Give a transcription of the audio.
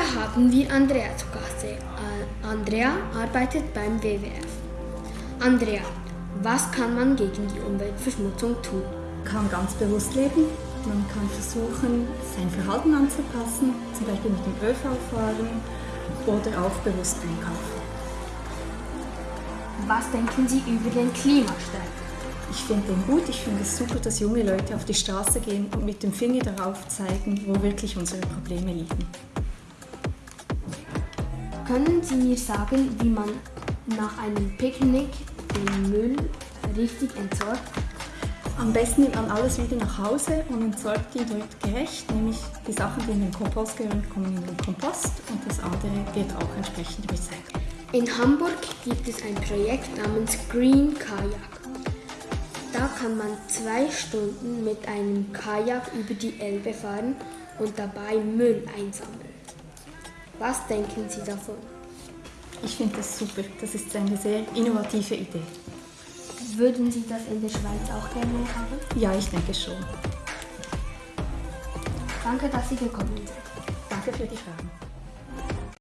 haben wir Andrea zu Gast. Äh, Andrea arbeitet beim WWF. Andrea, was kann man gegen die Umweltverschmutzung tun? Man kann ganz bewusst leben. Man kann versuchen, sein Verhalten anzupassen, zum Beispiel mit dem ÖV fahren oder auch bewusst einkaufen. Was denken Sie über den Klimastreik? Ich finde den gut. Ich finde es super, dass junge Leute auf die Straße gehen und mit dem Finger darauf zeigen, wo wirklich unsere Probleme liegen. Können Sie mir sagen, wie man nach einem Picknick den Müll richtig entsorgt? Am besten nimmt man alles wieder nach Hause und entsorgt ihn dort gerecht, nämlich die Sachen, die in den Kompost gehören, kommen in den Kompost und das andere wird auch entsprechend recycelt. In Hamburg gibt es ein Projekt namens Green Kajak. Da kann man zwei Stunden mit einem Kajak über die Elbe fahren und dabei Müll einsammeln. Was denken Sie davon? Ich finde das super. Das ist eine sehr innovative Idee. Würden Sie das in der Schweiz auch gerne haben? Ja, ich denke schon. Danke, dass Sie gekommen sind. Danke für die Fragen.